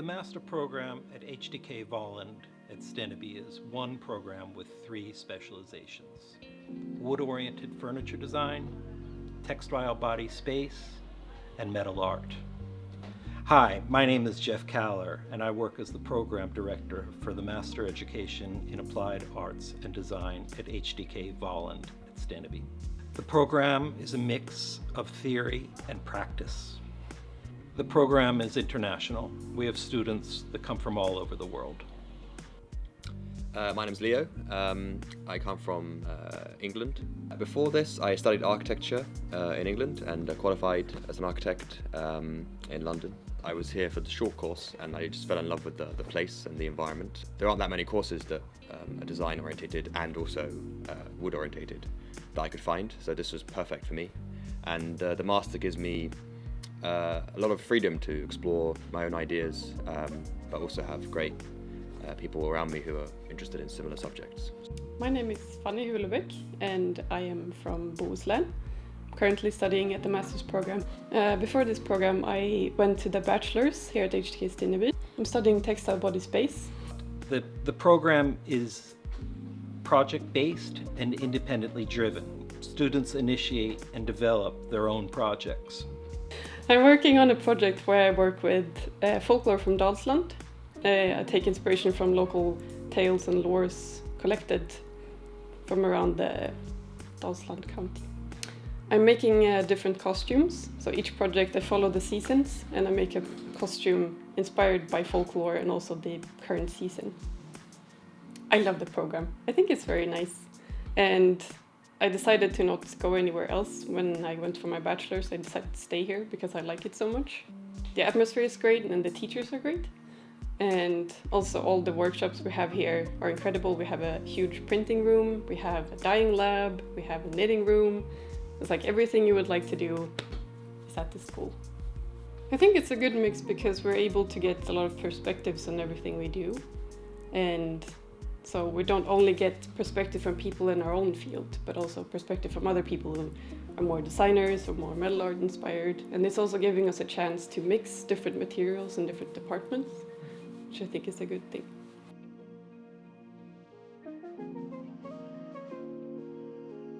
The master program at HDK Valand at Steneby is one program with three specializations. Wood-oriented furniture design, textile body space, and metal art. Hi, my name is Jeff Kaller, and I work as the Program Director for the Master Education in Applied Arts and Design at HDK Valand at Steneby. The program is a mix of theory and practice. The program is international. We have students that come from all over the world. Uh, my name's Leo. Um, I come from uh, England. Before this, I studied architecture uh, in England and qualified as an architect um, in London. I was here for the short course and I just fell in love with the, the place and the environment. There aren't that many courses that um, are design orientated and also uh, wood orientated that I could find, so this was perfect for me. And uh, the master gives me uh, a lot of freedom to explore my own ideas, um, but also have great uh, people around me who are interested in similar subjects. My name is Fanny Hulebæk and I am from Bohuslän currently studying at the master's program. Uh, before this program I went to the bachelor's here at HDK Steneby. I'm studying textile body space. The, the program is project-based and independently driven. Students initiate and develop their own projects. I'm working on a project where I work with uh, folklore from Dalsland. Uh, I take inspiration from local tales and lores collected from around the Dalsland county. I'm making uh, different costumes, so each project I follow the seasons and I make a costume inspired by folklore and also the current season. I love the program. I think it's very nice. And I decided to not go anywhere else when I went for my bachelor's. I decided to stay here because I like it so much. The atmosphere is great and the teachers are great. And also all the workshops we have here are incredible. We have a huge printing room, we have a dyeing lab, we have a knitting room, it's like everything you would like to do is at the school. I think it's a good mix because we're able to get a lot of perspectives on everything we do. And so we don't only get perspective from people in our own field, but also perspective from other people who are more designers or more metal art inspired. And it's also giving us a chance to mix different materials and different departments, which I think is a good thing.